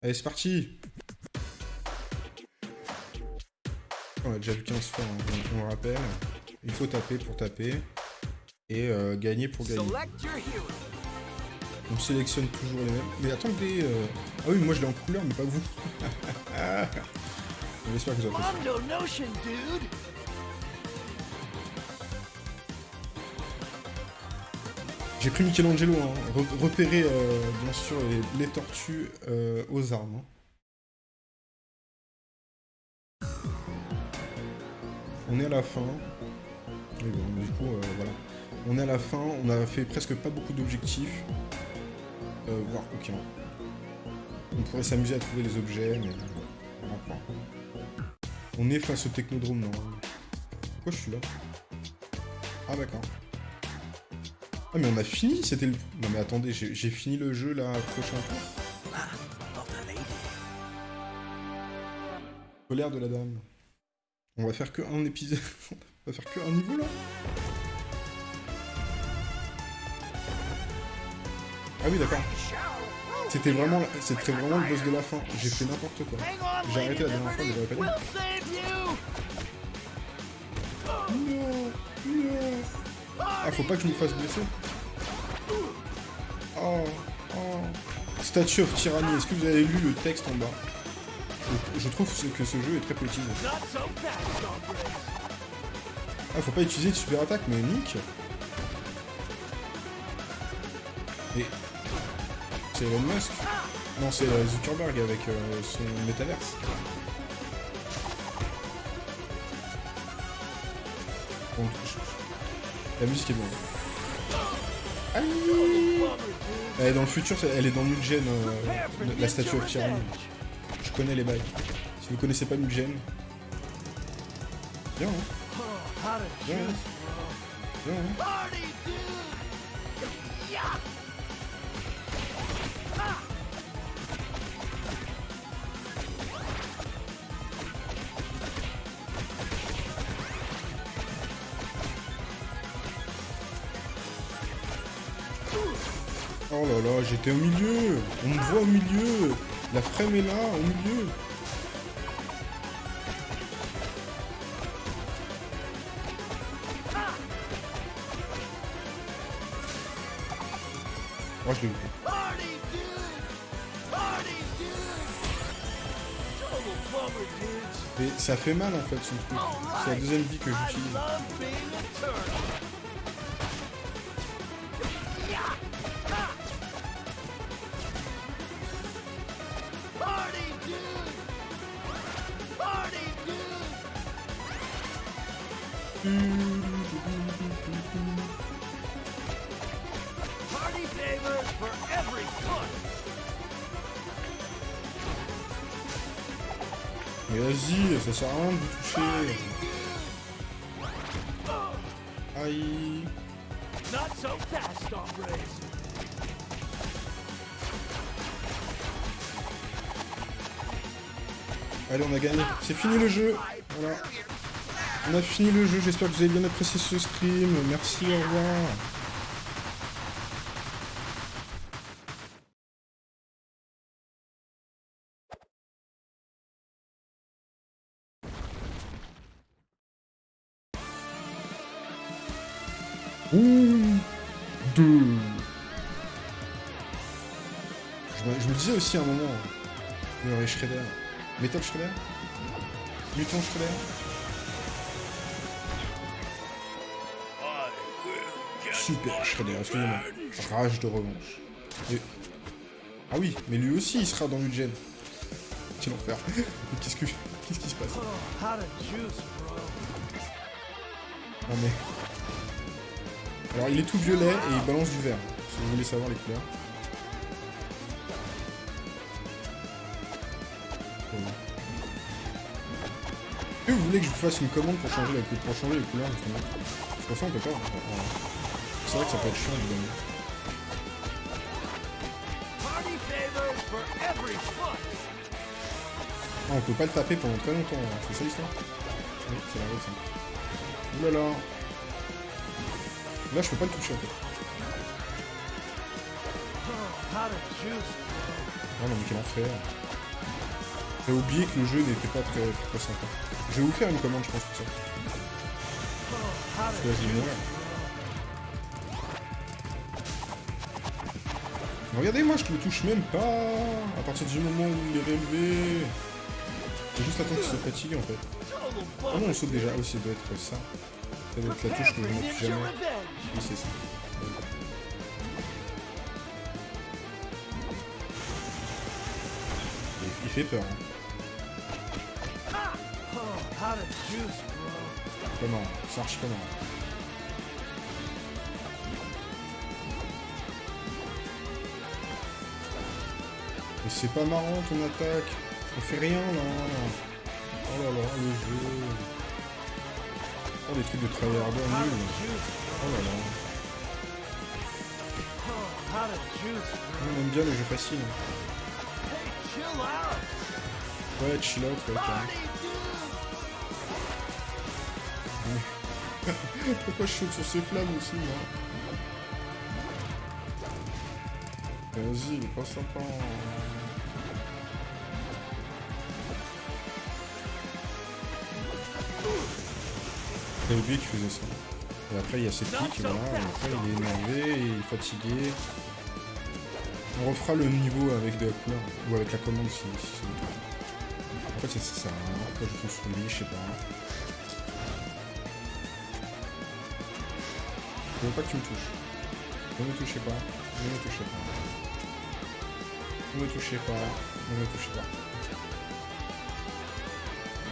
Allez, c'est parti On a déjà vu 15 fois, hein, on, on le rappelle. Il faut taper pour taper. Et euh, gagner pour gagner. On sélectionne toujours les mêmes. Mais attendez... Euh... Ah oui, moi je l'ai en couleur, mais pas vous. J'espère que vous appréciez. J'ai pris Michelangelo, hein. Re- repérer euh, bien sûr les, tortues euh, aux armes. hein. On est à la fin. Et bon, du coup, euh, voilà. On est à la fin, on a fait presque pas beaucoup d'objectifs. Voire aucun. On pourrait s'amuser à trouver les objets, mais. On est face au technodrome, non Pourquoi je suis là? Ah d'accord. Ah mais on a fini, c'était le... Non mais attendez, j'ai fini le jeu là, prochain tour. Colère de la dame. On va faire que un épisode. on va faire que un niveau là. Ah oui d'accord. C'était vraiment, c'était vraiment le boss de la fin. J'ai fait n'importe quoi. J'ai arrêté la dernière fois, j'aurais pas. Non, non. Ah, faut pas que je me fasse blesser. Oh, oh. Statue of Tyranny, est-ce que vous avez lu le texte en bas je, trouve que ce jeu est très politisé. Ah, faut pas utiliser de super attaque, mais nique. Mais... C'est Elon Musk Non, c'est euh, Zuckerberg avec euh, son métaverse. Bon, je- La musique est bonne. Elle est dans le futur, elle est dans Mugen, euh, la statue of Tyranny. Je connais les bails. Si vous connaissez pas Mugen... Viens, hein. Viens, hein. Hein. Oh j'étais au milieu On me voit au milieu La frame est là, au milieu Moi je l'ai. Mais ça fait mal en fait son truc. C'est la deuxième vie que j'utilise. Ça sert à rien de vous toucher. Aïe. Allez, on a gagné. C'est fini le jeu. On a fini le jeu. J'espère que vous avez bien apprécié ce stream. Merci, au revoir. Aussi un moment, il y aurait Shredder. Metal Shredder Mutant Shredder Super Shredder, excusez-moi. Rage de revanche. Ah oui, mais lui aussi il sera dans Mugen. Quel enfer. Qu'est-ce que... Qu'est-ce qui se passe? Non mais... Alors il est tout violet et il balance du vert. Si vous voulez savoir les couleurs. Voulez que je vous fasse une commande pour changer, les couleurs justement Parce qu'en fait on peut pas. Voilà. C'est vrai que ça peut être chiant évidemment. Ah, on peut pas le taper pendant très longtemps, hein. c'est ça l'histoire Oui, c'est la règle ça. Ouh là je peux pas le toucher en fait. Oh, non mais quel enfer J'ai oublié que le jeu n'était pas très sympa. Je vais vous faire une commande, je pense, pour ça. Oh. Regardez, moi, je le touche même pas. À partir du moment où il est relevé. Faut juste attendre qu'il se fatigue, en fait. Ah non, on saute déjà. Ah oui, ça doit être ça. Doit être la touche que je jamais. Oui, c'est ça. Il fait peur. Hein. How to juice, bro. Comment Mais c'est pas marrant ton attaque. On fait rien là. Oh là là, le jeu. Oh les trucs de tryharder juice, Oh là là. On aime bien les jeux faciles. Ouais, chill out, Pourquoi je saute sur ces flammes aussi, moi Vas-y, il est pas sympa. J'avais oublié qu'il faisait ça. Et après, il y a ses pics, voilà. Et après, il est énervé, il est fatigué. On refera le niveau avec de la ou avec la commande si, si c'est. En fait, ça. Hein. Après, je pense lui, je sais pas. Je veux pas que tu me touches. Ne me touchez pas. Ne me touchez pas. Ne me touchez pas. Ne me touchez pas.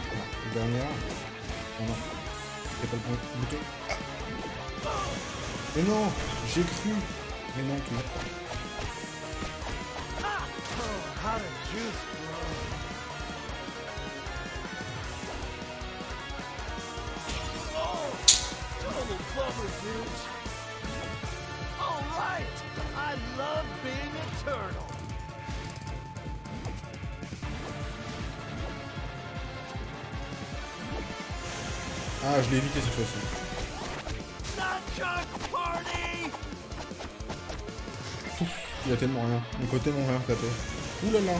Voilà. Dernière. Oh non. C'est pas le bon bouton. Mais non J'ai cru Mais non, tu m'as pas. Oh. Love being a turtle. Ah, je l'ai évité cette fois-ci. Il y a tellement rien. Mon côté, tellement rien tapé. Là là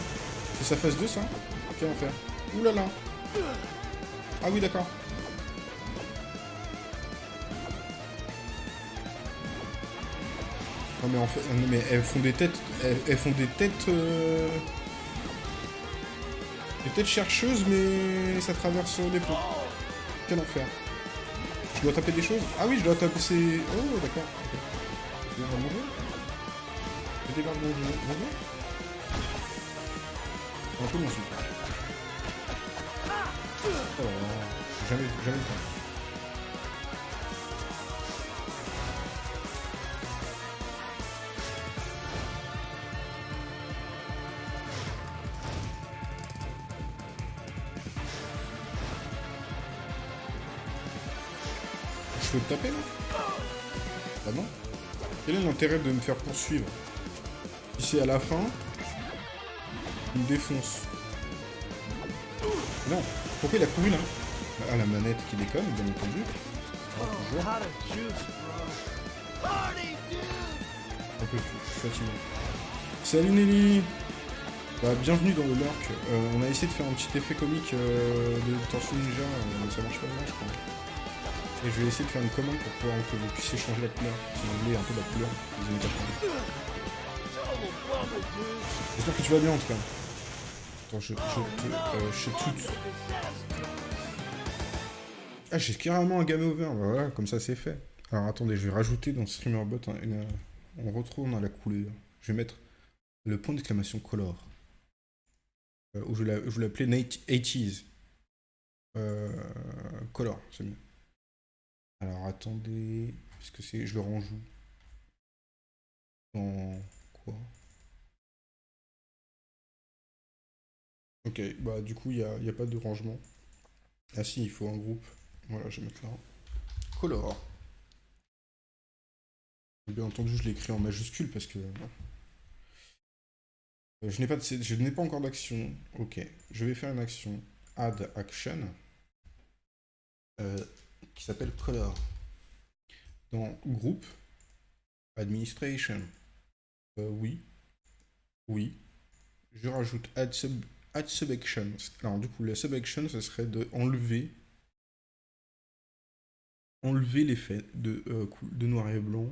C'est sa phase 2 ça? Enfer. Ouh là là Ah oui d'accord. Non mais en fait, mais elles font des têtes, elles, font des têtes, euh, des têtes chercheuses, mais ça traverse les ponts. Quel enfer. Je dois taper des choses? Ah oui, je dois taper ces... Oh d'accord. Un peu mon souffle. Oh. Jamais, jamais le. Te taper là Bah non. Quel est l'intérêt de me faire poursuivre Si c'est à la fin, il me défonce. Non. Pourquoi il a couru là Ah la manette qui déconne, bien entendu. Un peu plus, fatigué. Salut Nelly bah, Bienvenue dans le lurk. Euh, on a essayé de faire un petit effet comique euh, de Tortue Ninja, euh, mais ça marche pas bien je crois. Et je vais essayer de faire une commande pour pouvoir que vous puissiez changer la couleur. Vous un peu la couleur des années 80. Total bummer, dude. J'espère que tu vas bien en tout cas. Attends, je, je. Euh, je tout... Ah, j'ai carrément un game over. Voilà, comme ça c'est fait. Alors attendez, je vais rajouter dans StreamerBot un- une, on retourne dans la couleur. Je vais mettre le point d'exclamation color. Euh, ou je voulais l'appeler 80s. Euh, color, c'est mieux. Alors attendez, est-ce que c'est. Je le où? Dans quoi? Ok, bah du coup il n'y a, y a pas de rangement. Ah si, il faut un groupe. Voilà, je vais mettre là. Color. Bien entendu, je l'ai écrit en majuscule parce que... Euh, Je n'ai pas, je n'ai pas encore d'action. Ok, je vais faire une action. Add action. euh, qui s'appelle color. Dans groupe. Administration. Euh, oui. Oui. Je rajoute add, sub, add subaction. Alors du coup, la subaction, ce serait de enlever enlever l'effet de, euh, de noir et blanc.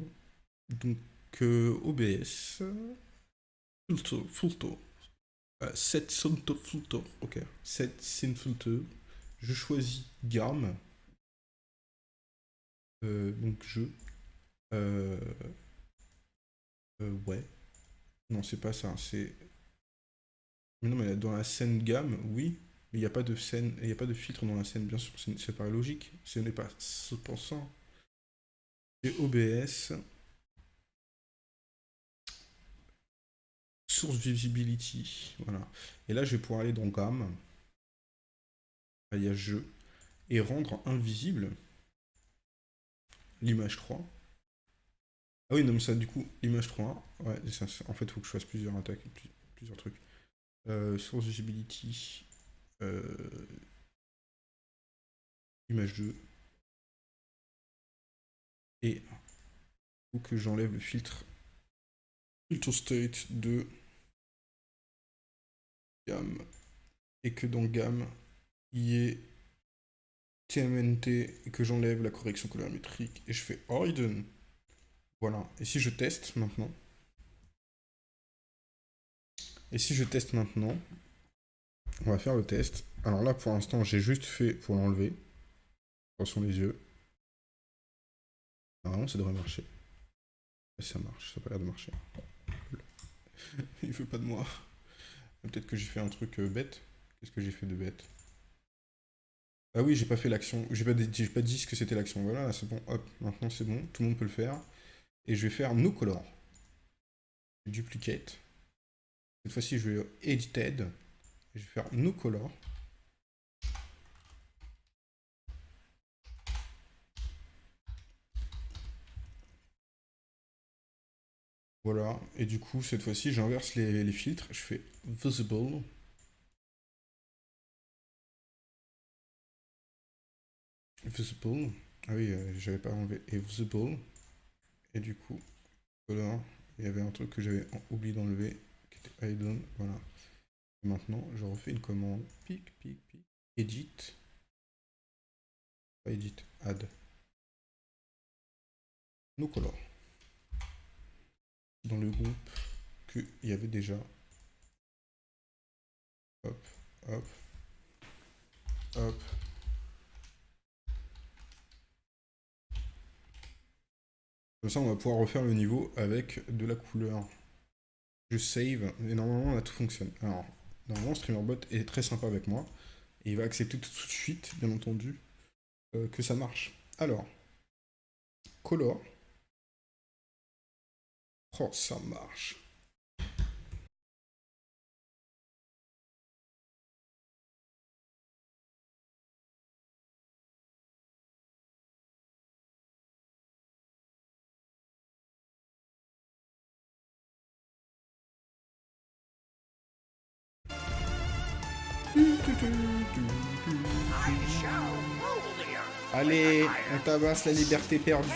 Donc euh, OBS, filter, filter, set filter, ok, set filter. Je choisis gamme. Euh, donc je, euh, euh, ouais. Non, c'est pas ça, c'est non, mais dans la scène gamme, oui, mais il n'y a pas de scène, il n'y a pas de filtre dans la scène, bien sûr, c'est c'est pas logique, ce n'est pas ce pensant. Et OBS, source visibility, voilà. Et là, je vais pouvoir aller dans gamme, il y a jeu, et rendre invisible l'image 3. Ah oui, non, mais ça, du coup, l'image 3, ouais, ça, en fait, il faut que je fasse plusieurs attaques, plus- plusieurs trucs. Euh, source visibility, euh, image 2. Et faut que j'enlève le filtre filter state de gamme et que dans gamme il y ait TMNT et que j'enlève la correction colorimétrique et je fais hidden. Voilà. Et si je teste maintenant? Et si je teste maintenant, on va faire le test. Alors là, pour l'instant, j'ai juste fait pour l'enlever. Attention les yeux. Normalement, ça devrait marcher. Ça marche, ça a pas l'air de marcher. Il veut pas de moi. Peut-être que j'ai fait un truc euh, bête. Qu'est-ce que j'ai fait de bête? Ah oui, j'ai pas fait l'action. J'ai pas, dit- pas dit ce que c'était l'action. Voilà, c'est bon. Hop, maintenant c'est bon. Tout le monde peut le faire. Et je vais faire no color. Duplicate. Cette fois-ci, je vais edited. Je vais faire no color. Voilà, et du coup, cette fois-ci, j'inverse les filtres, je fais visible. Visible. Ah oui, euh, j'avais pas enlevé. Et visible. Et du coup, voilà, il y avait un truc que j'avais oublié d'enlever, qui était hidden, voilà. Maintenant, je refais une commande, pic, pic, pic, edit. Pas edit, add. No color dans le groupe qu'il y avait déjà. Hop, hop, hop. Comme ça, on va pouvoir refaire le niveau avec de la couleur. Je save, et normalement, là, tout fonctionne. Alors, normalement, StreamerBot est très sympa avec moi. Et il va accepter tout de suite, bien entendu, euh, que ça marche. Alors, color. Oh, ça marche. Allez, on tabasse la liberté perdue.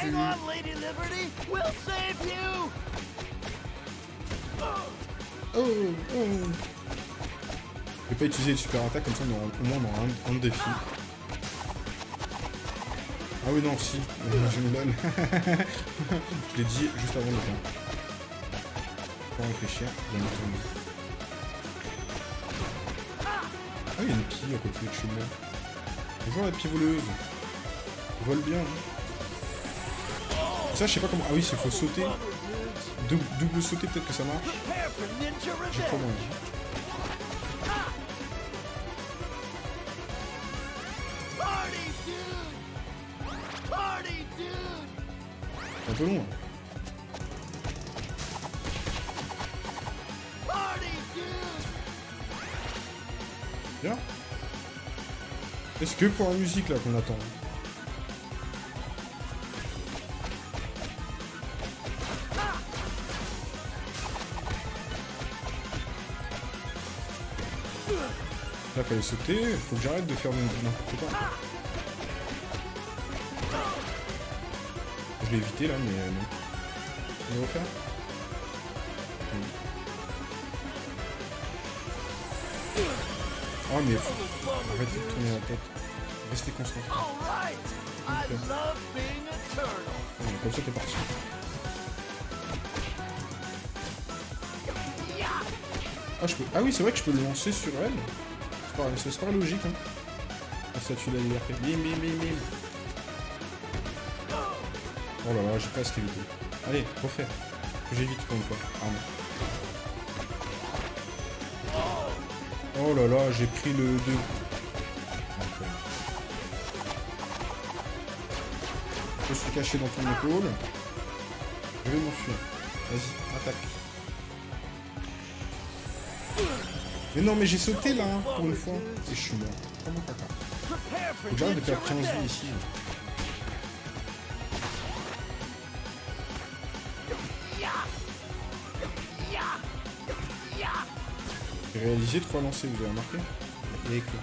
Oh, oh. Je vais pas utiliser le super attaque, comme ça on aura, au moins on aura un, un défi. Ah oui, non, si, je me donne. je l'ai dit juste avant de le faire. Faut réfléchir, bien entendu. Ah, il y a une pie à côté de chez moi. Bonjour la pie voleuse. Elle vole bien. hein. Ça, je sais pas comment. Ah oui, c'est faut sauter. Double, sauter, peut-être que ça marche. J'ai trop dude. C'est un peu long. hein. Bien. Est-ce que pour la musique là qu'on attend Fallait sauter, faut que j'arrête de faire n'importe quoi. Je l'ai évité là mais euh, non. On va refaire Oh mais faut- arrête de tourner la tête. Restez concentré. Okay. love being a turtle. Voilà, comme ça t'es parti. Ah, je peux... ah oui, c'est vrai que je peux le lancer sur elle. C'est pas logique, hein. La statue de la liberté. Bim, bim, bim, bim. Oh là là, j'ai presque évité. Allez, refais. J'évite pour une fois. Ah. Oh là là, j'ai pris le 2. Je suis caché dans ton épaule. Je vais m'enfuir. Vas-y, attaque. Mais non, mais j'ai sauté là, hein, pour une fois. Et je suis mort. Comment Faut que j'arrête de perdre 15 vies ici. J'ai réalisé trois lancers, vous avez remarqué Et éclat.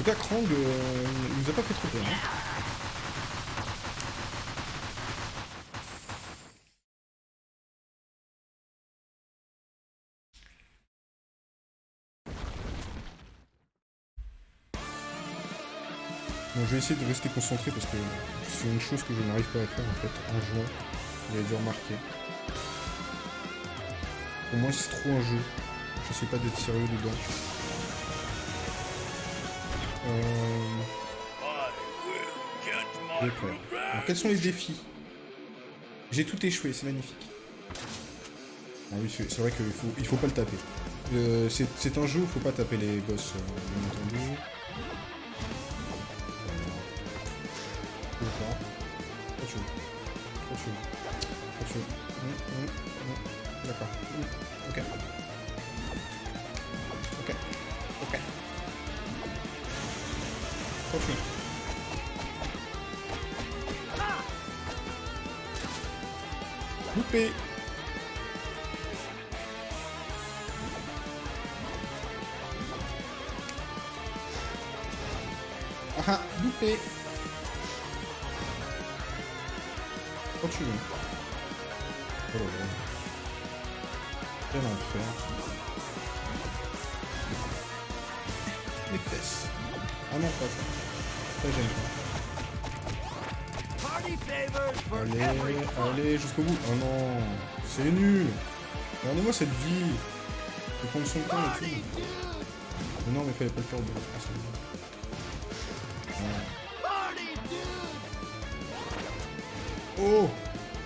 Tout cas, Krang, euh, il nous a pas fait trop peur. hein. Bon, je vais essayer de rester concentré parce que c'est une chose que je n'arrive pas à faire en fait en jouant. Vous avez dû remarquer. Pour moi, c'est trop un jeu. J'essaie pas d'être sérieux dedans. Euh... D'accord. Alors, quels sont les défis? J'ai tout échoué, c'est magnifique. Ah oui, c'est vrai qu'il faut, il faut pas le taper. Euh, c'est un jeu où faut pas taper les boss, euh, bien entendu. D'accord. Trop chaud. Hum, hum. D'accord. Loupé Allez, allez, jusqu'au bout. Oh non, c'est nul. Regardez-moi cette vie. Faut prendre son temps et tout. Mais non, mais fallait pas le faire au début. Ah. Oh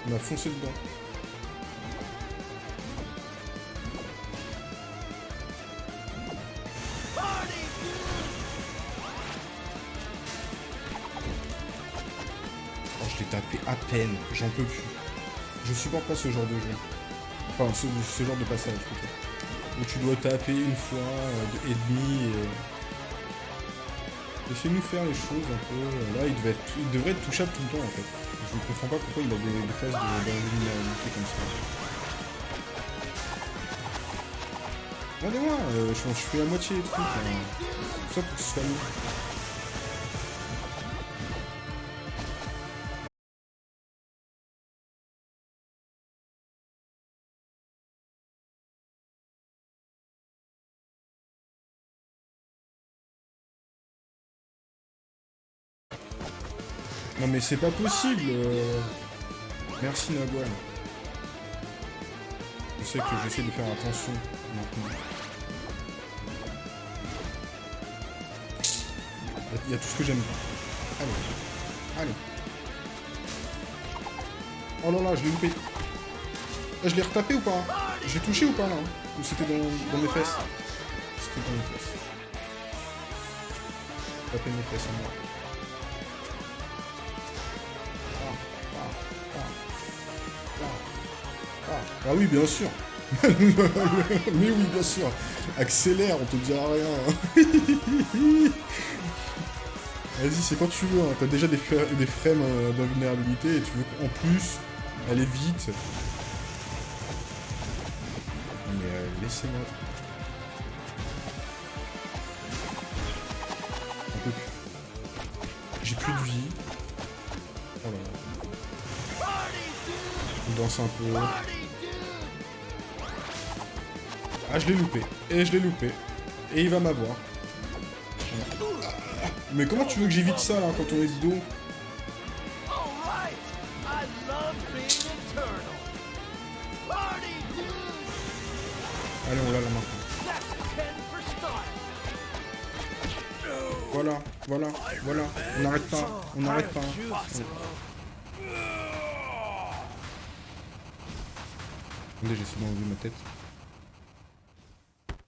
On a foncé dedans. À peine. J'en peux plus. Je supporte pas ce genre de jeu. Enfin, ce, genre de passage. Où tu dois taper une fois euh, et demi et... Laissez-nous faire les choses un peu. Là, il devrait être touchable tout le temps, en fait. Je ne comprends pas pourquoi il a des, des phases de- d'invulnérabilité comme ça. Regardez-moi, euh, je, je fais la moitié des trucs. Tout ça que ce soit mieux. Mais c'est pas possible euh. Merci Nagwan. Je sais que j'essaie de faire attention maintenant. Il y a tout ce que j'aime pas. Allez. Allez. Oh là là, je l'ai loupé. Ah, je l'ai retapé ou pas? J'ai touché ou pas là Ou c'était dans, dans mes fesses? C'était dans mes fesses. Taper mes fesses à moi. Ah oui, bien sûr. Mais oui, bien sûr. Accélère, on te dira rien. Vas-y, c'est quand tu veux. Hein. T'as déjà des, fra- des frames euh, d'invulnérabilité et tu veux qu'en plus aller vite. Mais euh, laissez-moi. J'ai plus de vie. Oh là là. On danse un peu. Ah, je l'ai loupé. Et je l'ai loupé. Et il va m'avoir. Mais comment tu veux que j'évite ça, là, quand on est! Allez, on l'a là maintenant. That's 10 for style! Voilà, voilà, voilà. On n'arrête pas, on n'arrête pas. Attendez, j'essaie d'enlever ma tête.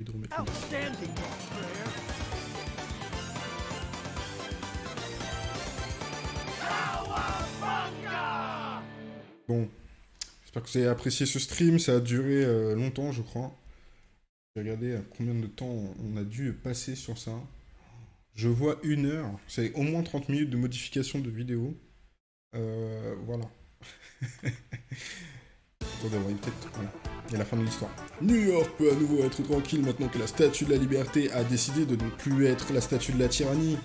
Et de remettre le- Outstanding! Bon, j'espère que vous avez apprécié ce stream. Ça a duré euh, longtemps, je crois. J'ai regardé à combien de temps on a dû passer sur ça. Je vois une heure. C'est au moins 30 minutes de modification de vidéo. Euh, voilà. Attendez, on va peut-être... Voilà. A la fin de l'histoire. New York peut à nouveau être tranquille maintenant que la statue de la liberté a décidé de ne plus être la statue de la tyrannie.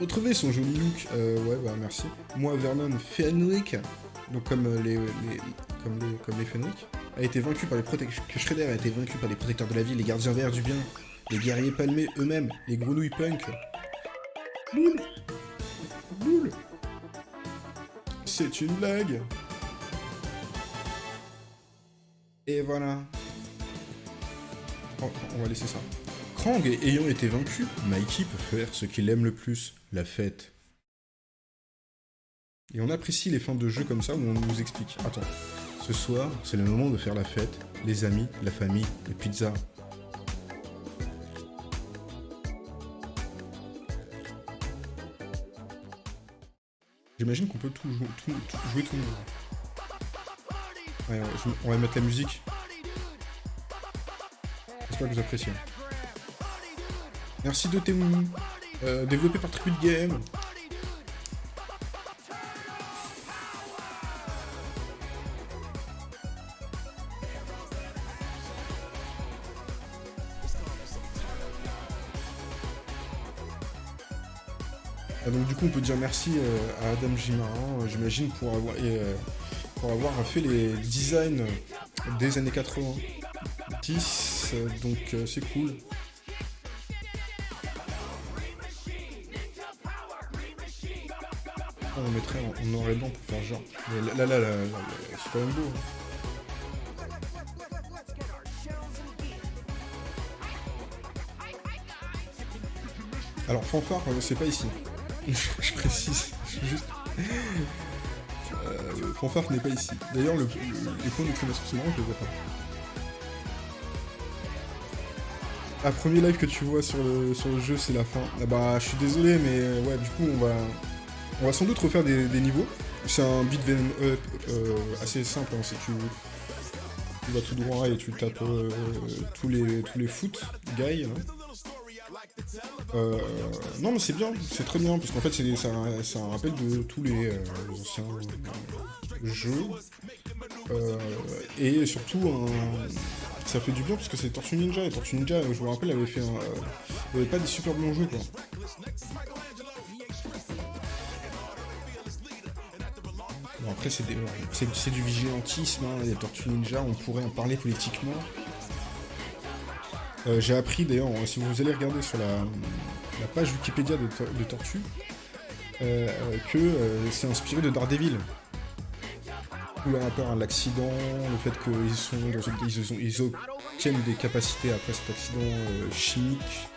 Retrouvez son joli look. Euh, ouais, bah merci. Moi, Vernon Fenwick, donc comme euh, les, comme les, comme les Fenwick, a été vaincu par les protecteurs. Shredder a été vaincu par les protecteurs de la ville, les gardiens verts du bien, les guerriers palmés eux-mêmes, les grenouilles punk. Boule Boule C'est une blague Et voilà. On va laisser ça. Krang ayant été vaincu, Mikey peut faire ce qu'il aime le plus, la fête. Et on apprécie les fins de jeu comme ça où on nous explique. Attends, ce soir, c'est le moment de faire la fête, les amis, la famille, les pizzas. J'imagine qu'on peut tout- jouer tout le monde. On va mettre la musique. J'espère que vous appréciez. Merci de Temu. Euh, développé par Tribute Game. Ah, donc du coup on peut dire merci euh, à Adam Gimarin, euh, j'imagine, pour avoir, euh, pour avoir fait les designs des années 90, euh, donc euh, c'est cool. On mettrait en, noir et blanc pour faire genre. Mais là, là, là, c'est quand même beau. hein. Alors, fanfare, euh, c'est pas ici. je précise. Euh, fanfare n'est pas ici. D'ailleurs, le, le- les points d'exclamation, marrant, je les vois pas. Ah, premier live que tu vois sur le, sur le jeu, c'est la fin. Ah bah, je suis désolé, mais euh, ouais, du coup, on va, on va sans doute refaire des, niveaux. C'est un beat up euh, assez simple, hein, c'est tu, vas tout droit et tu tapes euh, tous les tous les foot guys. hein. Euh, non mais c'est bien, c'est très bien parce qu'en fait c'est un, un rappel de tous les euh, anciens jeux Euh, et surtout ça fait du bien parce que c'est Tortue Ninja et Tortue Ninja je me rappelle avait fait un, euh, avait pas des super bons jeux quoi. Bon après c'est des- du vigilantisme, hein, les Tortues Ninja, on pourrait en parler politiquement. Euh, J'ai appris d'ailleurs, si vous allez regarder sur la, page Wikipédia de, Tor- de Tortue, que c'est inspiré de Daredevil. Le rapport à l'accident, le fait qu'ils sont dans ils, ils obtiennent des capacités après cet accident euh, chimique,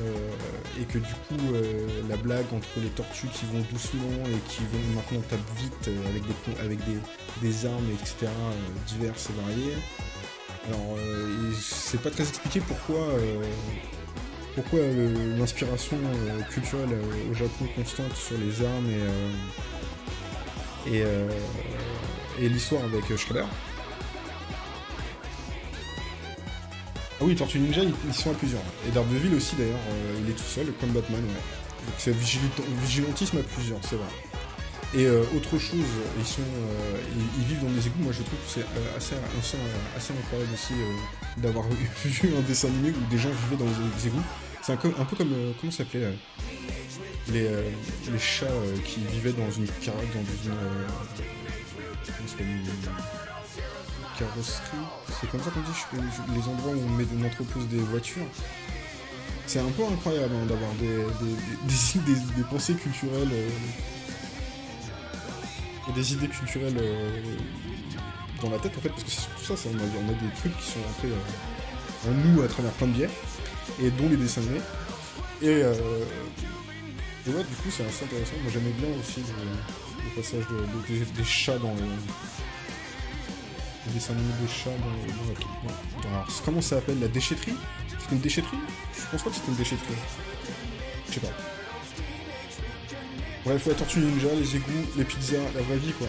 euh, et que du coup euh, la blague entre les tortues qui vont doucement et qui vont maintenant taper vite avec des avec des, des armes etc diverses et variées. Alors c'est pas très expliqué pourquoi pourquoi l'inspiration culturelle au Japon constante sur les armes et et l'histoire avec euh, Shredder. Ah oui, Tortue Ninja, ils, sont à plusieurs. Et Daredevil aussi, d'ailleurs, euh, il est tout seul, comme Batman. Donc c'est vigilantisme à plusieurs, c'est vrai. Et euh, autre chose, ils sont, ils, vivent dans des égouts. Moi, je trouve que c'est assez, incroyable aussi d'avoir vu un dessin animé où des gens vivaient dans des égouts. C'est un, peu comme, comment ça s'appelait les, les chats qui vivaient dans une car dans une, carrosserie. C'est comme ça qu'on dit, les endroits où on met entrepose des voitures. C'est un peu incroyable hein, d'avoir des, des, pensées culturelles, euh, et des idées culturelles euh, dans la tête en fait, parce que c'est surtout ça, on, a, des trucs qui sont rentrés euh, en nous à travers plein de biais, et dont les dessins animés. Et, euh, et ouais, du coup, c'est assez intéressant. Moi, j'aimais bien aussi le passage de, de- des- des chats dans le. Les dessins animés des chats dans, le-. Alors, c'est- comment ça s'appelle La déchetterie? C'était une déchetterie? Je pense pas que c'était une déchetterie. Je sais pas. Bref, la tortue ninja, les égouts, les pizzas, la vraie vie, quoi.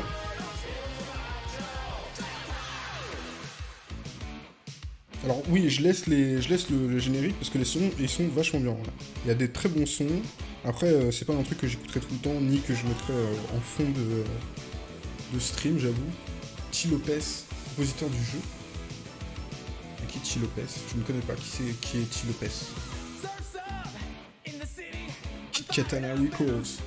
Alors oui, je laisse, les, je laisse le, générique parce que les sons, ils sont vachement bien. Il y a des très bons sons. Après, euh, c'est pas un truc que j'écouterai tout le temps, ni que je mettrai euh, en fond de, de stream, j'avoue. T. Lopez, compositeur du jeu. Et qui est T. Lopez? Je ne connais pas qui, qui est T. Lopez? Kit Katana Records.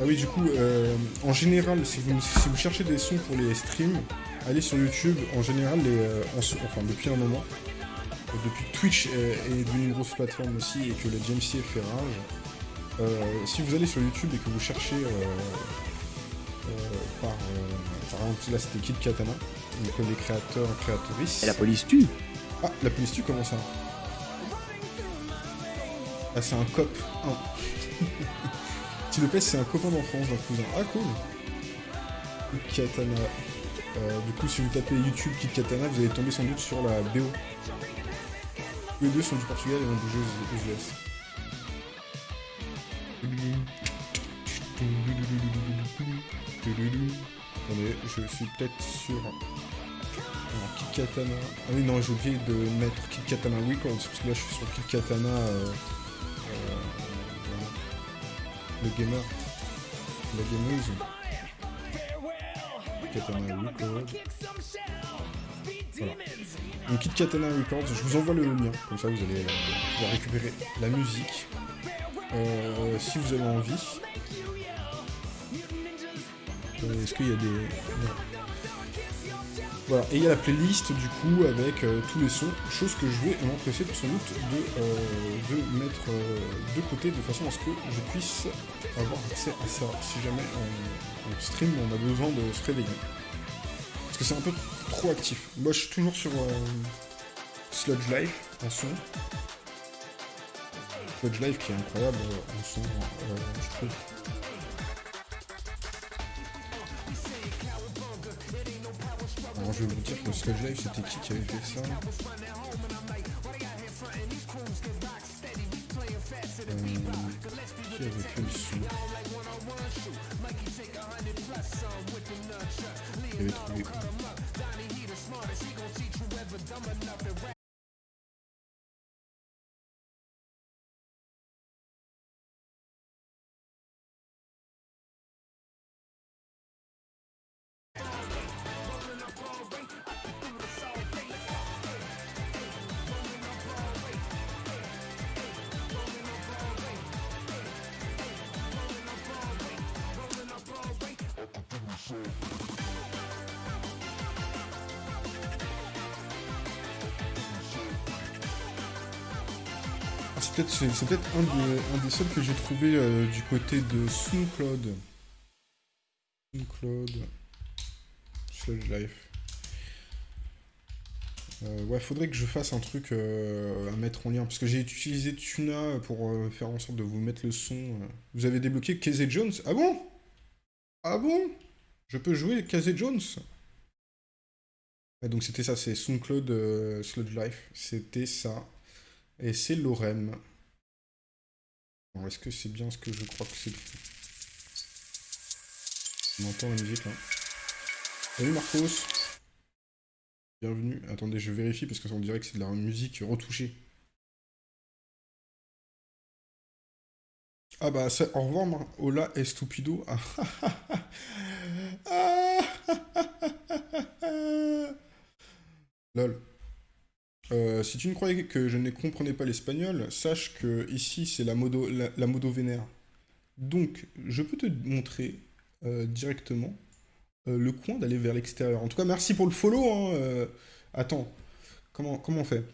Ah oui, du coup, euh, en général, si vous, si vous cherchez des sons pour les streams, allez sur YouTube. En général, euh, enfin depuis un moment, depuis que Twitch est, est devenu une grosse plateforme aussi et que le DMC fait rage, euh, si vous allez sur YouTube et que vous cherchez euh, euh, par, euh, par exemple, là c'était Kid Katana, donc les créateurs et créatrices. Et la police tue. Ah, la police tue, comment ça? Ah, c'est un cop. Ah. T. Lopez, c'est un copain d'enfance d'un cousin. Ah, cool. Kid Katana. Euh, du coup, si vous tapez YouTube Kid Katana, vous allez tomber sans doute sur la BO. Les deux sont du Portugal et ont bougé aux US. Attendez, je suis peut-être sur... Kid Katana... Ah oui, non, j'ai oublié de mettre Kid Katana Records, parce que là, je suis sur Kid Katana... euh, euh. Le gamer. La gameuse. Katana. Voilà. Donc Kid Katana Records, je vous envoie le lien, comme ça vous allez euh, pouvoir récupérer la musique. Euh, si vous avez envie. Euh, Est-ce qu'il y a des... Voilà, et il y a la playlist du coup avec euh, tous les sons, chose que je vais m'empresser sans doute de, euh, de mettre euh, de côté de façon à ce que je puisse avoir accès à ça si jamais on, on stream on a besoin de se réveiller. Parce que c'est un peu trop actif. Moi je suis toujours sur euh, Sludge Life en son. Sludge Life qui est incroyable euh, en son, euh, je trouve. Alors je vais vous dire que Sludge Life c'était qui qui avait fait ça Qui avait fait le son Ah, c'est peut-être c'est- peut-être un, des- des seuls que j'ai trouvé euh, du côté de SoundCloud. SoundCloud. Sludge Life. Euh, ouais, faudrait que je fasse un truc euh, à mettre en lien. Parce que j'ai utilisé Tuna pour euh, faire en sorte de vous mettre le son. Vous avez débloqué Casey Jones? Ah bon? Ah bon? Je peux jouer Casey Jones? Ouais, donc c'était ça, c'est SoundCloud Sludge Life. C'était ça. Et c'est Lorem. Alors, est-ce que c'est bien ce que je crois que c'est On entend la musique là. Salut Marcos Bienvenue. Attendez, je vérifie parce que ça dirait que c'est de la musique retouchée. Ah bah ça, au revoir Hola Estupido. Ah, ah, ah, Lol. Euh, si tu ne croyais que je ne comprenais pas l'espagnol, sache que ici c'est la modo, la, modo vénère. Donc, je peux te montrer euh, directement euh, le coin d'aller vers l'extérieur. En tout cas, merci pour le follow. hein. Attends, comment, comment on fait?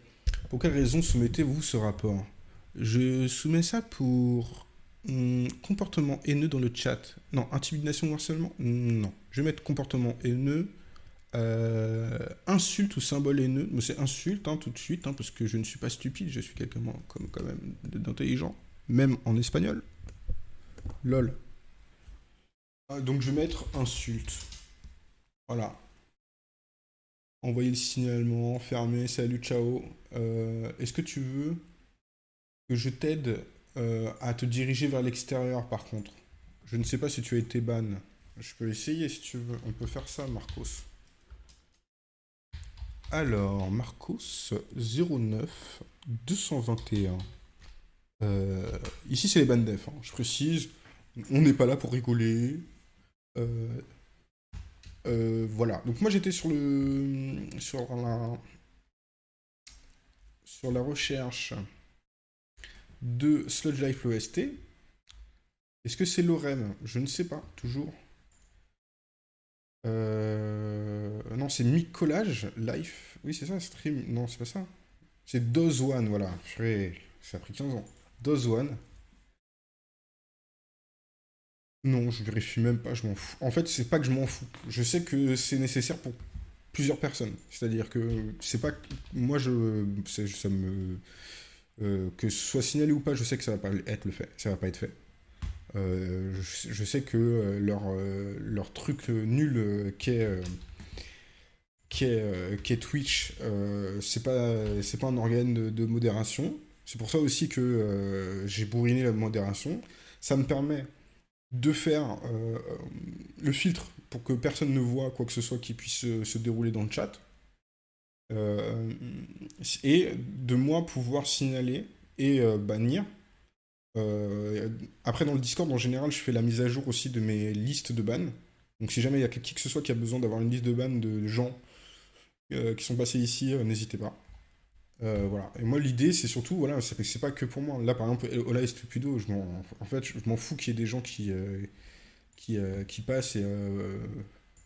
Pour quelle raison soumettez-vous ce rapport? Je soumets ça pour hum, comportement haineux dans le chat. Non, intimidation ou harcèlement? Non. Je vais mettre comportement haineux. Euh, insulte ou symbole haineux, mais c'est insulte hein, tout de suite, hein, parce que je ne suis pas stupide, je suis quelqu'un comme quand même d'intelligent, même en espagnol. Lol. Ah, Donc je vais mettre insulte. Voilà. Envoyer le signalement, fermer, salut, ciao. Euh, Est-ce que tu veux que je t'aide euh, à te diriger vers l'extérieur par contre? Je ne sais pas si tu as été ban. Je peux essayer si tu veux. On peut faire ça, Marcos. Alors, Marcos 09 221. Euh, ici, c'est les bandes def. hein. Je précise, on n'est pas là pour rigoler. Euh, euh, voilà. Donc moi, j'étais sur le sur la sur la recherche de Sludge Life OST. Est-ce que c'est l'OREM Je ne sais pas, toujours. Euh, Non, c'est Micolage Life. Oui, c'est ça, stream. Non, c'est pas ça. C'est Doz One, voilà. Ça a pris 15 ans. Doz One. Non, je vérifie même pas, je m'en fous. En fait, c'est pas que je m'en fous. Je sais que c'est nécessaire pour plusieurs personnes. C'est-à-dire que c'est pas moi je ça me euh, que ce soit signalé ou pas, je sais que ça va pas être le fait, ça va pas être fait. Euh, je, sais que euh, leur euh, leur truc nul qu'est qu'est Twitch, c'est pas pas un organe de, modération. C'est pour ça aussi que j'ai bourriné la modération. Ça me permet de faire le filtre pour que personne ne voit quoi que ce soit qui puisse se dérouler dans le chat. Et de moi pouvoir signaler et bannir. Euh, après, dans le Discord, en général, je fais la mise à jour aussi de mes listes de ban. Donc, si jamais il y a qui que ce soit qui a besoin d'avoir une liste de ban de gens euh, qui sont passés ici, euh, n'hésitez pas. Voilà. Et moi, l'idée, c'est surtout, voilà, c'est pas que pour moi. Là, par exemple, Ola et Stupido, je en fait, je m'en fous qu'il y ait des gens qui, qui, passent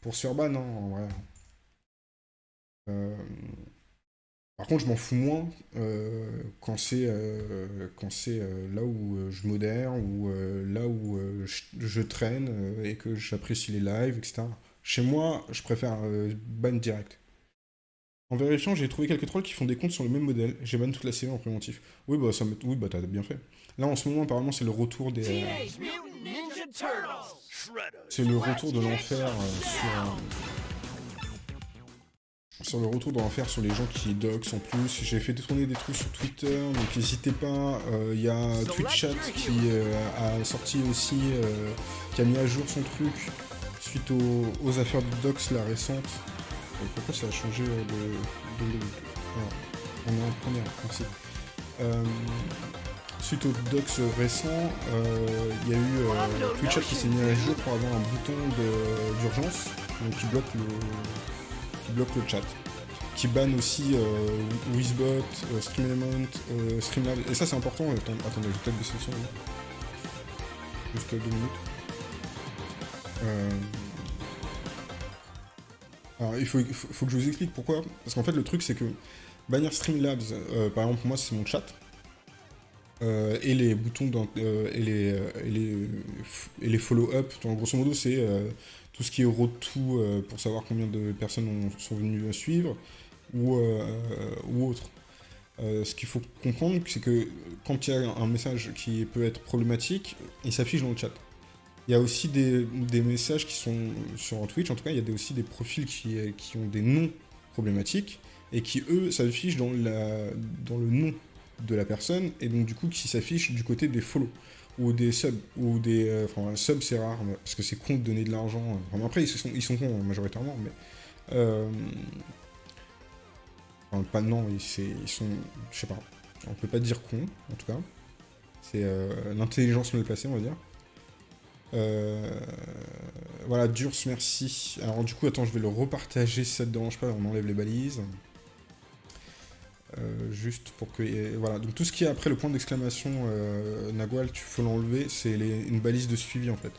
pour se faire ban, hein, en vrai. Par contre, je m'en fous moins euh, quand c'est euh, quand c'est euh, là où euh, je modère ou euh, là où je, je traîne et que j'apprécie les lives, etc. Chez moi, je préfère ban direct. En vérifiant, j'ai trouvé quelques trolls qui font des comptes sur le même modèle. J'ai ban toute la série en préventif. Oui, bah, ça oui, bah t'as bien fait. Là, en ce moment, apparemment, c'est le retour des. C'est le retour de l'enfer sur. Euh, sur le retour de l'enfer sur les gens qui dox en plus. J'ai fait tourner des trucs sur Twitter, donc n'hésitez pas. Euh, Il y a Twitchat qui euh, a sorti aussi, euh, qui a mis à jour son truc suite aux, affaires de dox la récente. Euh, pourquoi ça a changé euh, de. de- de- on est en première, merci. Euh, suite aux docs récents, euh, il y a eu euh, Twitchat qui s'est mis à jour pour avoir un bouton d'urgence qui bloque le qui bloque le chat, qui banne aussi euh, Wizbot, euh, StreamElement, euh. Et ça c'est important. Attendez, je vais peut-être baisser le son. Juste deux minutes. Euh, Alors il faut, faut, faut que je vous explique pourquoi. Parce qu'en fait le truc c'est que bannir Streamlabs, euh, par exemple moi c'est mon chat. Euh, et les boutons euh, et les, euh, et les, et les follow-up, grosso modo c'est tout ce qui est road to pour savoir combien de personnes ont- sont venues suivre ou, ou autre. Ce qu'il faut comprendre, c'est que quand il y a un message qui peut être problématique, il s'affiche dans le chat. Il y a aussi des, des messages qui sont sur Twitch, en tout cas, il y a aussi des profils qui, qui ont des noms problématiques et qui, eux, s'affichent dans, dans le nom de la personne et donc, du coup, qui s'affichent du côté des follow ou des subs. Ou des, euh, subs, c'est rare parce que c'est con de donner de l'argent. euh. Enfin, après, ils sont, ils sont cons hein, majoritairement, mais. Euh, enfin, pas non, ils, ils sont. Je sais pas. On peut pas dire con, en tout cas. C'est euh, l'intelligence mal placée, on va dire. Voilà, Durs, merci. Alors du coup, attends, je vais le repartager si ça te dérange pas, on enlève les balises. Euh, juste pour que... voilà, donc tout ce qui est après le point d'exclamation euh, Nagual, tu faut l'enlever, c'est une balise de suivi en fait.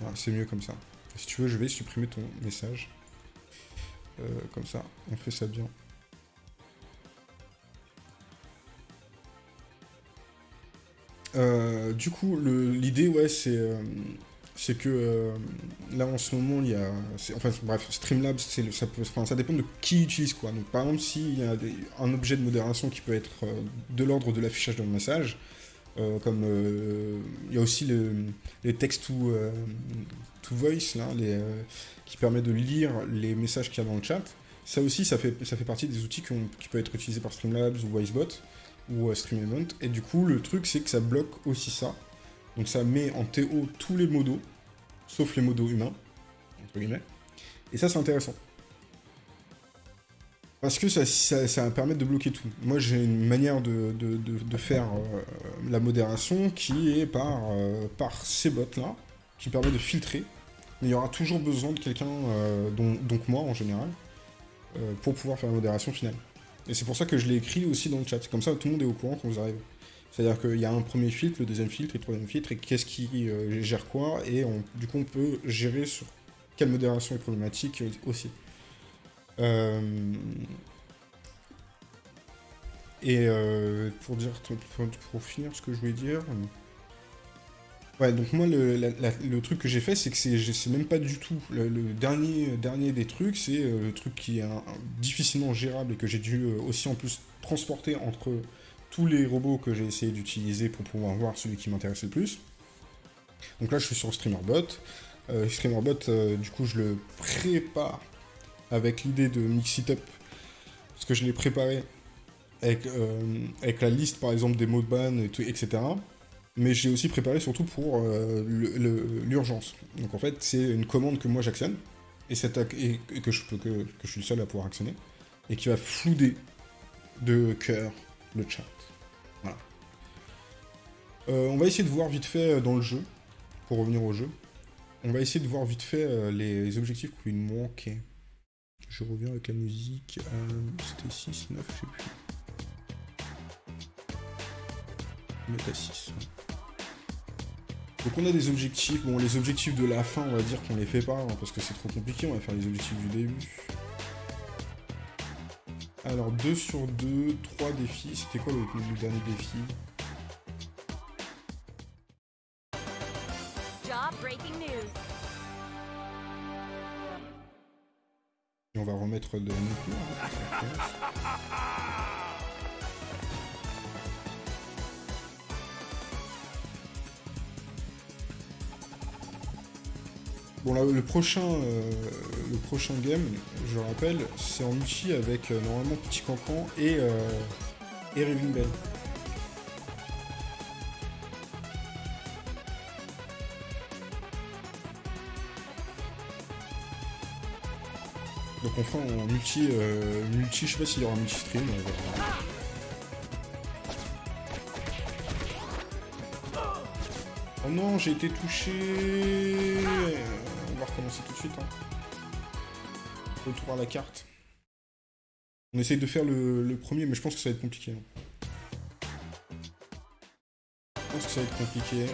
Voilà, c'est mieux comme ça. Si tu veux, je vais supprimer ton message. Euh, comme ça, on fait ça bien. Du coup, l'idée, ouais, c'est c'est que euh, là en ce moment, il y a. Enfin, bref, Streamlabs, ça, peut, ça dépend de qui utilise quoi. Donc, par exemple, s'il y a un objet de modération qui peut être euh, de l'ordre de l'affichage mon message, euh, comme il y a aussi le- les textes to, to voice, là, les, qui permet de lire les messages qu'il y a dans le chat. Ça aussi, ça fait, ça fait partie des outils qui, ont- qui peuvent être utilisés par Streamlabs ou Wisebot ou StreamEvent. Et du coup, le truc, c'est que ça bloque aussi ça. Donc ça met en TO tous les modos, sauf les modos humains, entre guillemets. Et ça, c'est intéressant. Parce que ça, ça, ça va permettre de bloquer tout. Moi, j'ai une manière de, de, de- faire euh, la modération qui est par, euh, par ces bots-là, qui permet de filtrer. Mais il y aura toujours besoin de quelqu'un, euh, donc moi en général, pour pouvoir faire la modération finale. Et c'est pour ça que je l'ai écrit aussi dans le chat. Comme ça, tout le monde est au courant quand vous arrivez. C'est-à-dire qu'il y a un premier filtre, le deuxième filtre le troisième filtre, et qu'est-ce qui euh, gère quoi, et du coup on peut gérer sur quelle modération est problématique euh, aussi. Euh, Et pour dire, pour, finir ce que je voulais dire. Ouais, donc moi le, la- la- le truc que j'ai fait, c'est que c'est même pas du tout. Le, dernier, dernier des trucs, c'est le truc qui est difficilement gérable et que j'ai dû aussi en plus transporter entre tous les robots que j'ai essayé d'utiliser pour pouvoir voir celui qui m'intéressait le plus. Donc là, je suis sur StreamerBot. Euh, StreamerBot, euh, du coup, je le prépare avec l'idée de mix it up, parce que je l'ai préparé avec, euh, avec la liste, par exemple, des mots de ban, et tout, etc. Mais j'ai aussi préparé surtout pour l'urgence. Donc en fait, c'est une commande que moi j'actionne, et, que je suis le seul à pouvoir actionner, et qui va flouder de cœur le chat. Euh, on va essayer de voir vite fait euh, dans le jeu, pour revenir au jeu. On va essayer de voir vite fait euh, les objectifs qui nous manquaient. Je reviens avec la musique. C'était 6, 9, je sais plus. Est à 6. Donc on a des objectifs. Bon, les objectifs de la fin, on va dire qu'on les fait pas, hein, parce que c'est trop compliqué. On va faire les objectifs du début. Alors, 2 sur 2, 3 défis. C'était quoi le dernier défi? On va remettre de la hein, commence. Bon là, le prochain, euh, le prochain game, je rappelle, c'est en multi avec euh, normalement Petit Cancan et, euh, et Raving Bell. Donc on fera en multi, euh, multi, je sais pas s'il y aura multi stream. on verra. Oh non, j'ai été touché. On va recommencer tout de suite. hein. Retour à la carte. On essaye de faire le, le premier, mais je pense que ça va être compliqué. hein. Je pense que ça va être compliqué.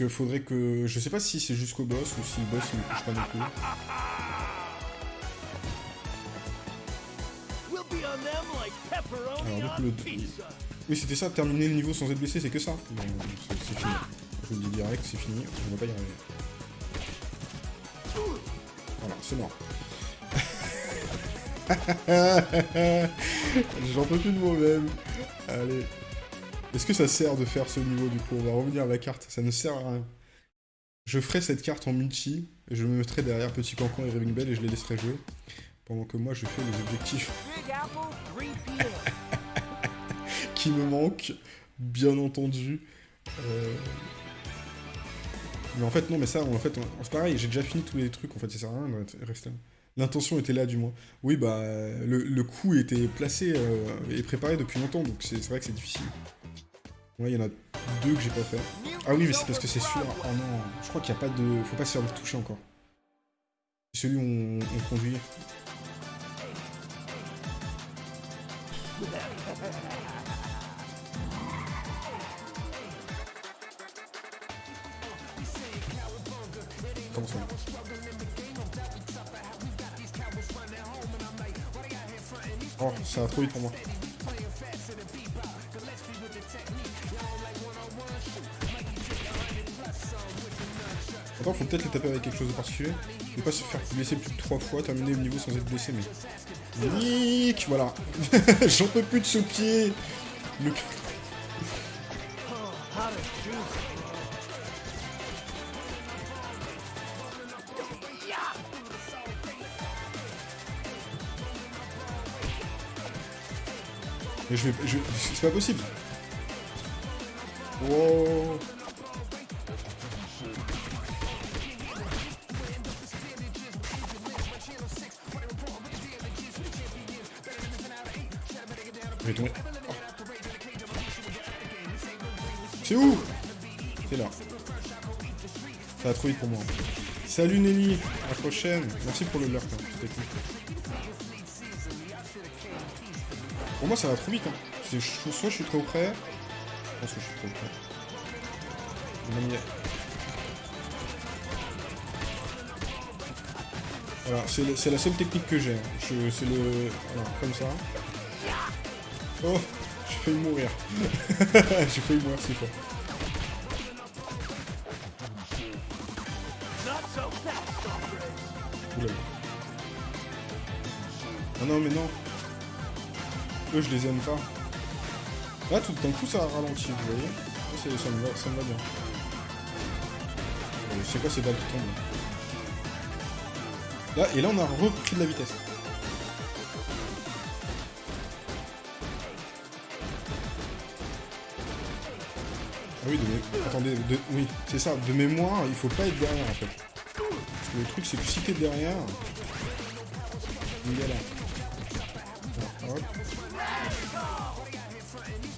Qu'il faudrait que. Je sais pas si c'est jusqu'au boss ou si le boss il ne touche pas non plus. Alors, donc, le-. Oui, c'était ça, terminer le niveau sans être blessé, c'est que ça. Bon, c'est fini. Je vous le dis direct, c'est fini, on va pas y arriver. Voilà, c'est mort. J'en peux plus de moi-même. Allez. Est-ce que ça sert de faire ce niveau du coup? On va revenir à la carte, ça ne sert à rien. Je ferai cette carte en multi, et je me mettrai derrière Petit Cancan et Raving Bell et je les laisserai jouer. Pendant que moi je fais les objectifs Big Apple, 3 p.m. qui me manque, bien entendu. Euh, Mais en fait, non, mais ça, en fait, c'est pareil, j'ai déjà fini tous les trucs, en fait, ça sert à rien de rester. L'intention était là, du moins. Oui, bah, le, le coup était placé euh, et préparé depuis longtemps, donc c'est vrai que c'est difficile. Ouais, il y en a deux que j'ai pas fait. Ah oui, mais c'est parce que c'est sûr. Oh non, je crois qu'il n'y a pas de. Faut pas se faire toucher encore. C'est celui où on, on conduit. Ça Oh, ça va trop vite pour moi. Attends, faut peut-être les taper avec quelque chose de particulier. Ne pas se faire blesser plus de 3 fois, terminer le niveau sans être blessé, mais... Nick Voilà. J'en peux plus de ce pied Le... Mais je vais... C'est pas possible Wow C'est où C'est là. Ça va trop vite pour moi. Salut Nelly, à la prochaine. Merci pour le lurk, hein. c'était cool. Pour moi ça va trop vite. Hein. Je- Soit je suis trop près. Je pense que je suis trop près. Voilà, c'est la seule technique que j'ai. hein. C'est le... Voilà, comme ça. Oh, j'ai failli mourir. j'ai failli mourir c'est fois. Ah non, mais non. Eux, je les aime pas. Là, tout d'un coup, ça ralentit, vous voyez c'est- ça, me va, ça me va bien. Euh, C'est quoi ces balles qui tombent Là, et là, on a repris de la vitesse. Oui, de attendez, de... oui, c'est ça, de mémoire, il faut pas être derrière en fait. Parce que le truc, c'est que si t'es derrière.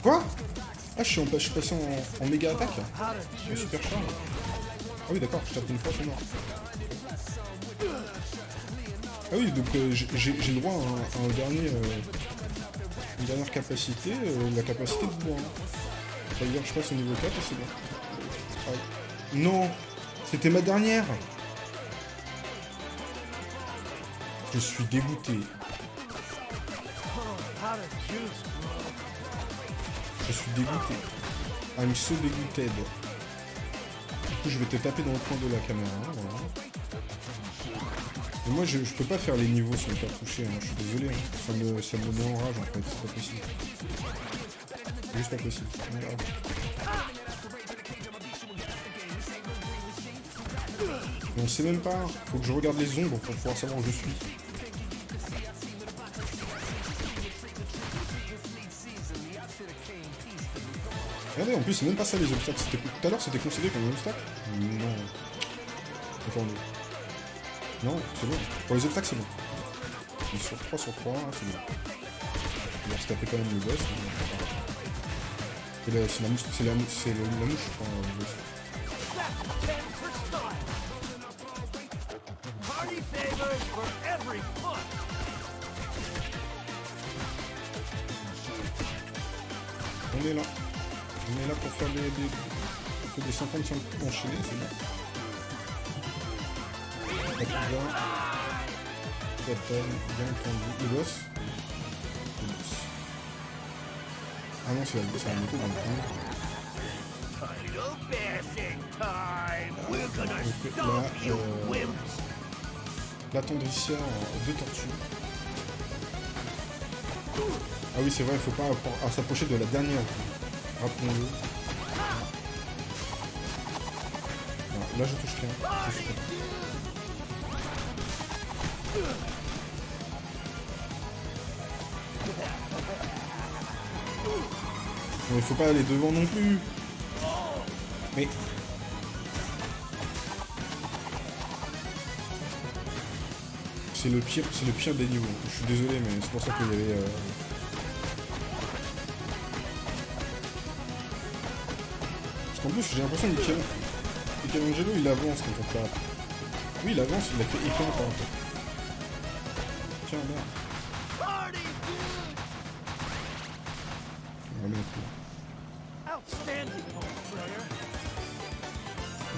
Quoi? Ah, je suis, en... passé en, méga attaque super charge. Ah oui, d'accord, je tape une fois, c'est mort. Ah oui, donc euh, j'ai droit à un, dernier, euh, une dernière capacité, euh, la capacité de bois. C'est-à-dire, je passe au niveau 4 et c'est bon. Non C'était ma dernière Je suis dégoûté. Je suis dégoûté. I'm so dégoûté. Du coup, je vais te taper dans le coin de la caméra. hein, Voilà. Moi, je, je peux pas faire les niveaux sans me faire toucher. hein, Je suis désolé. hein. Ça, me, ça me met en rage, en fait. C'est pas possible. C'est juste pas possible. Regarde. Mais on sait même pas. Faut que je regarde les ombres pour pouvoir savoir où je suis. Regardez, en plus, c'est même pas ça les obstacles. Tout à l'heure, c'était considéré comme un obstacle Non. Attendez. Non, c'est bon. Pour les obstacles, c'est bon. Sur 3 sur 3, c'est bon. On va se taper quand même le boss. C'est la, la, mouche- c'est je crois, foot. On est là. On est là pour faire des, des, des 55 enchaînés, c'est bien. Ah non, c'est la, c'est la moto dans le fond. Donc là, euh, wimps. l'attendrisseur de tortue. Ah oui, c'est vrai, il faut pas à s'approcher de la dernière. Rappelons-le. Là, je touche rien. Je. Il faut pas aller devant non plus. Mais c'est le pire, c'est le pire des niveaux. Je suis désolé, mais c'est pour ça qu'il y avait. euh, Parce qu'en plus, j'ai l'impression que Michel- Michelangelo il avance quand on. Oui, il avance, il a fait en fait. Tiens, merde.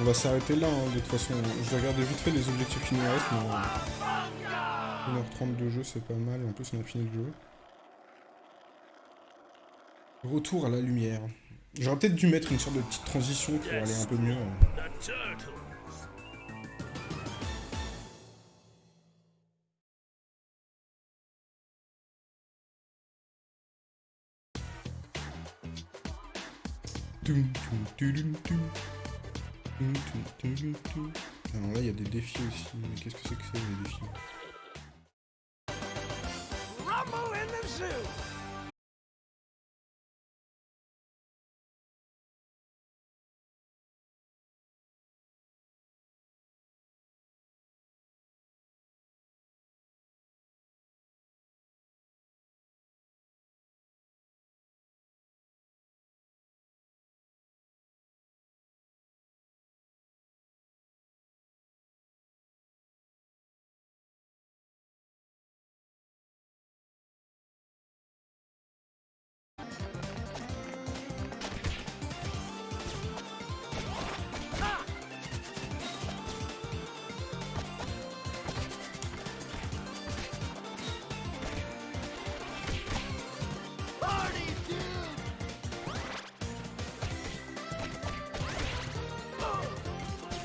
On va s'arrêter là, hein, de toute façon. Je vais regarder vite fait les objectifs qui nous restent, mais... euh, 1h30 de jeu, c'est pas mal, en plus on a fini le jeu. Retour à la lumière. J'aurais peut-être dû mettre une sorte de petite transition pour aller un peu mieux. euh. Toum, Alors là, il y a des défis aussi. Mais qu'est-ce que c'est que ça, les défis? Rumble in the zoo.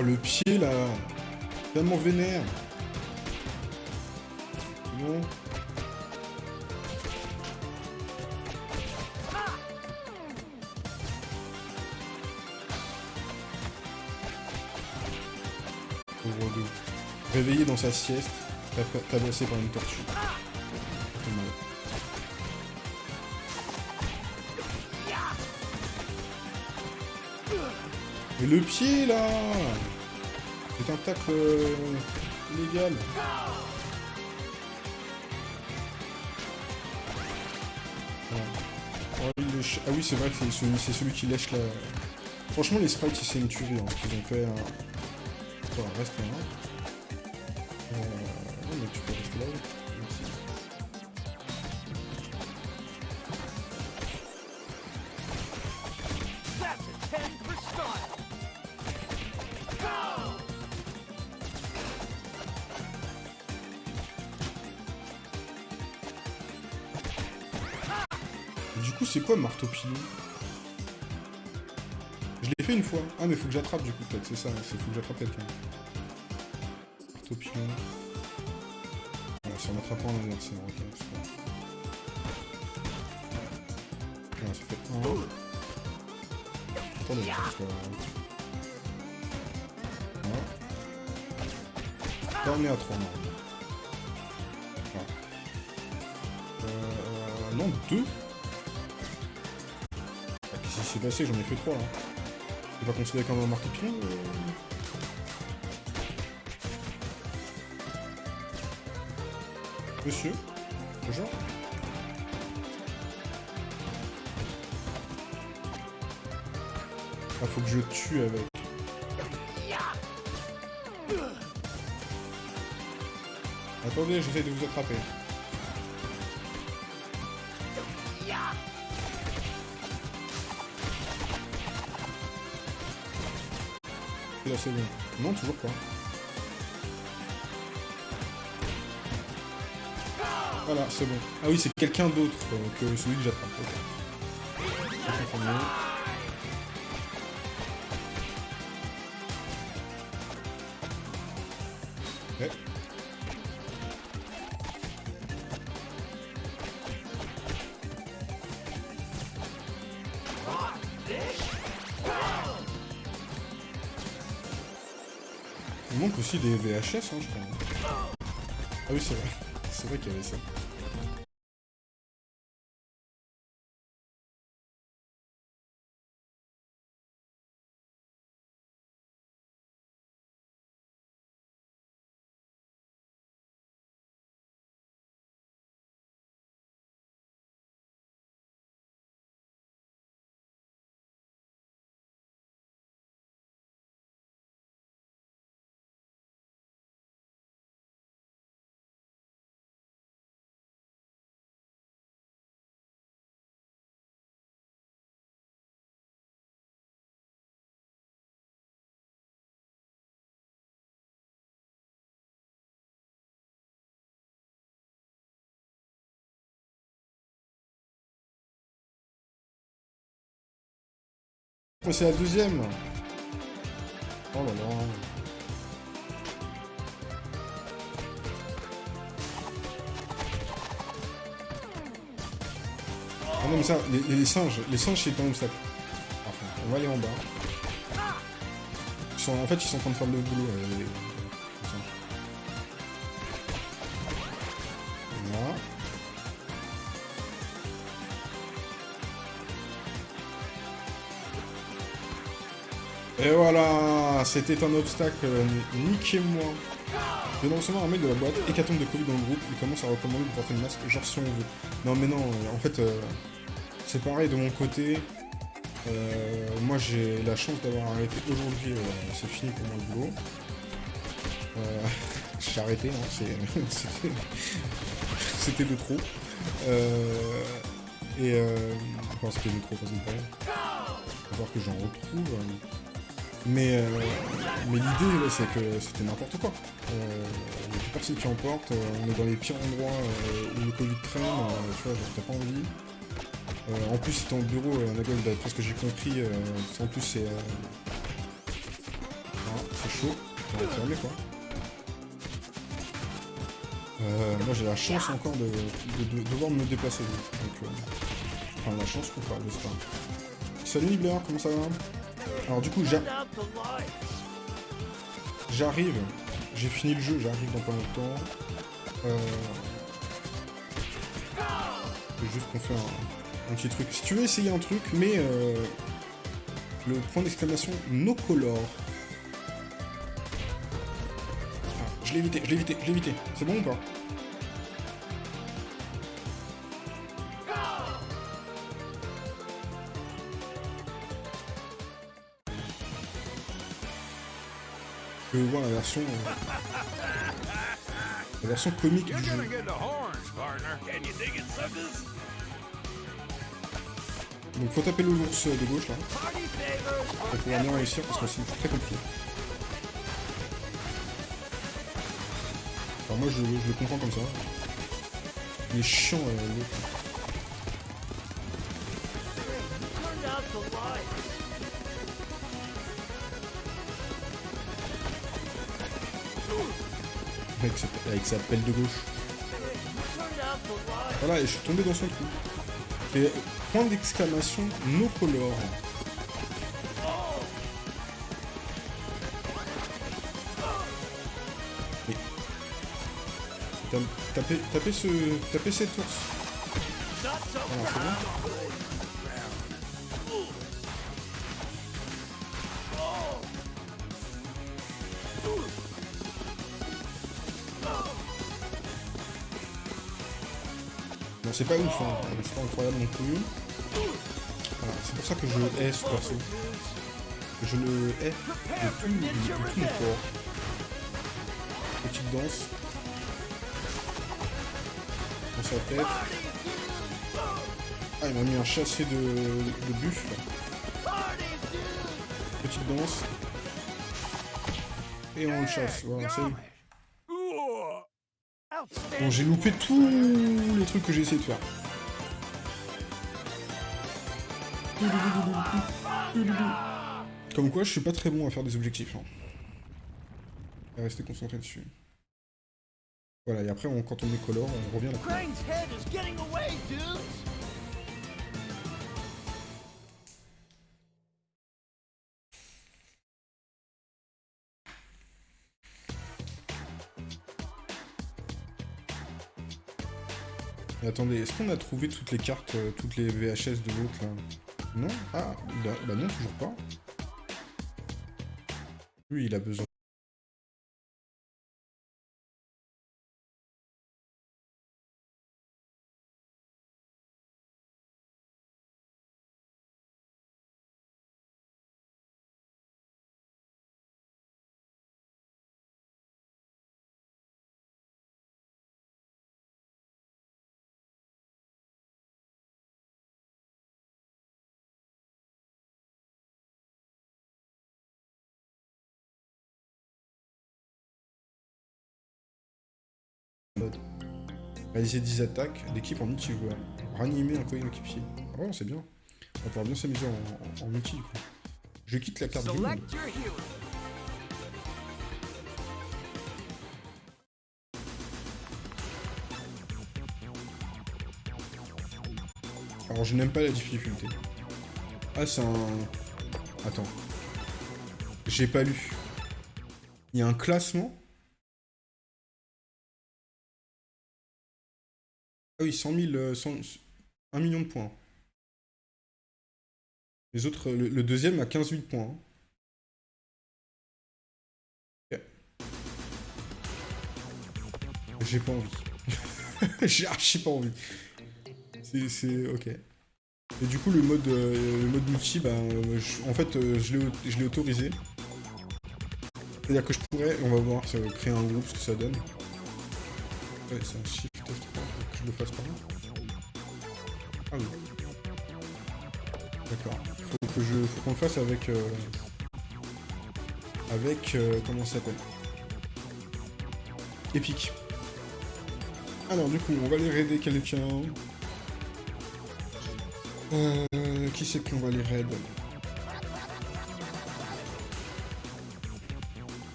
Oh, le pied, là Tellement vénère Non Pauvre. Réveillé dans sa sieste, tabassé par une tortue. Le pied là C'est un tacle euh, illégal. Voilà. Ah oui, c'est vrai que c'est celui, qui lèche la... Franchement, les sprites, c'est une tuerie. Hein, qu'ils ont fait... Un... Attends, reste là. Euh... c'est pilon Je l'ai fait une fois. Ah, mais faut que j'attrape du coup, peut-être, c'est ça. Il faut que j'attrape quelqu'un. Marteau pilon. Voilà, si on attrape en adversaire, ok, c'est ça fait 1. Attendez, que... Voilà. Là, on est à 3, normalement. Voilà. Euh... Non, 2 s'est passé J'en ai fait 3 là. C'est pas considéré comme un euh Monsieur Bonjour Ah, faut que je tue avec. Attendez, j'essaie de vous attraper. Bon. Non, toujours pas. Voilà, c'est bon. Ah oui, c'est quelqu'un d'autre euh, que celui que j'attrape. ok. Des VHS, hein, je crois. Ah oui, c'est vrai. C'est vrai qu'il y avait ça. C'est la deuxième Oh là là Ah non mais ça, les, singes, les singes c'est un obstacle. Enfin, on va aller en bas. Ils sont, en fait, ils sont en train de faire le boulot, euh, Et voilà, c'était un obstacle, niquez-moi. Je viens de recevoir un mail de la boîte, hécatombe de Covid dans le groupe, il commence à recommander de porter le masque, genre si on veut. Non mais non, euh, en fait, euh, c'est pareil de mon côté. Euh, moi j'ai la chance d'avoir arrêté aujourd'hui, euh, c'est fini pour moi le boulot. J'ai arrêté, hein, c'était- de trop. Et enfin c'était de trop, pas de problème. Faut voir que j'en retrouve. euh. Mais, euh, mais l'idée, c'est que c'était n'importe quoi. Euh, Il n'y a plus personne qui en porte, euh, on est dans les pires endroits euh, où le Covid traîne, euh, tu vois, t'as pas envie. Euh, en plus, t'es en bureau, euh, Nagol, d'après ce que j'ai compris, euh, en plus c'est... Euh... ah, c'est chaud, on va fermer quoi. Euh, moi j'ai la chance encore de, de- de devoir me déplacer. Donc, euh, enfin la chance ou pas, j'espère. Salut Nibbler, comment ça va? Alors du coup, j'a- j'arrive, j'ai fini le jeu, j'arrive dans pas longtemps. Euh... juste qu'on fait un, un petit truc. Si tu veux essayer un truc, mais euh, le point d'exclamation no color. Ah, je l'ai évité, je l'ai évité, je l'ai évité. C'est bon ou pas? Version... euh, la version comique du jeu. Donc faut taper l'ours de gauche là, pour pouvoir bien réussir parce que c'est très compliqué. Alors moi je, je le comprends comme ça. Il est chiant euh, l'autre. Avec sa, pelle de gauche. Voilà, et je suis tombé dans son trou. Et point d'exclamation no color. Tapez, tapez ce. Tapez cet ours. C'est pas ouf, hein. c'est pas incroyable non plus. Voilà, c'est pour ça que je hais ce perso. Je le hais de tout, de, tout. Petite danse. Dans sa tête. Ah, il m'a mis un chassé de, de buffle. Petite danse. Et on le chasse. Voilà, c'est Bon, j'ai loupé tous les trucs que j'ai essayé de faire. Comme quoi, je suis pas très bon à faire des objectifs. Hein. Rester concentré dessus. Voilà, et après, quand on décolore, on revient à la. Attendez, est-ce qu'on a trouvé toutes les cartes, euh, toutes les VHS de l'autre là? Non? Ah, bah, bah non, toujours pas. Lui, il a besoin. Réaliser 10 attaques d'équipe en multijoueur. Ranimer un coéquipier. Ah ouais, c'est bien. On va pouvoir bien s'amuser en, en, en multi du coup. Je quitte la carte du monde. Alors je n'aime pas la difficulté. Ah c'est un... Attends. J'ai pas lu. Il y a un classement Ah oui, 100 000... euh, 100 1 million de points. Les autres... Le, le deuxième a 15 000 points. Ok. J'ai pas envie. J'ai archi pas envie. C'est... Ok. Et du coup, le mode, euh, le mode multi, bah, euh, en fait, euh, je l'ai autorisé. C'est-à-dire que je pourrais, on va voir, ça va créer un groupe, ce que ça donne. Ouais, c'est un le fasse par là. Ah oui. D'accord. Faut que je, faut qu'on le fasse avec, euh, avec, euh, comment ça s'appelle? Epic. Alors du coup, on va aller raider quelqu'un. Euh, qui c'est qu'on va aller raid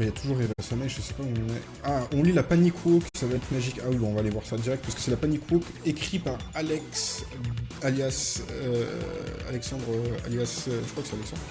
il y a toujours Eva Samay, je sais pas où on est. Ah, on lit la Panic Walk, ça va être magique. Ah oui, bon, on va aller voir ça direct, parce que c'est la Panic Walk écrit par Alex, alias... euh, Alexandre, euh, alias... euh, je crois que c'est Alexandre.